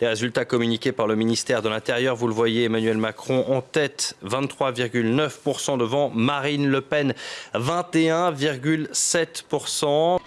Les résultats communiqués par le ministère de l'Intérieur, vous le voyez, Emmanuel Macron en tête, 23,9% devant Marine Le Pen, 21,7%.